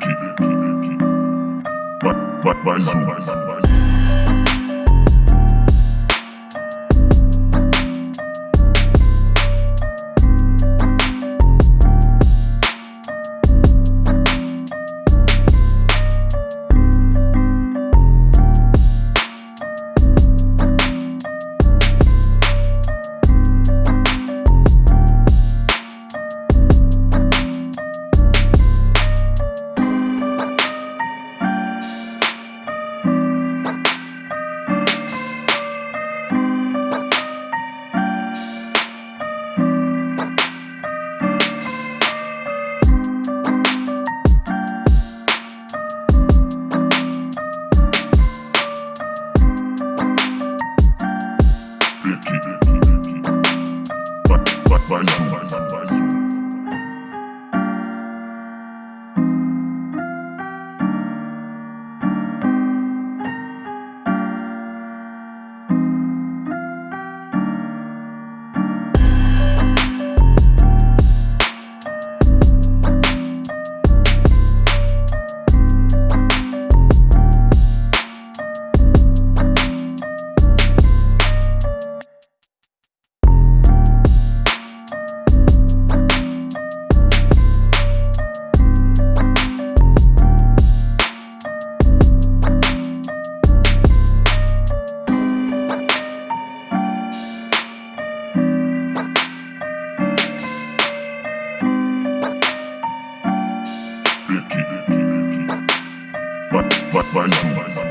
keep it, keep it, keep it. But, but, but, but, but, but. Bantu. Bantu.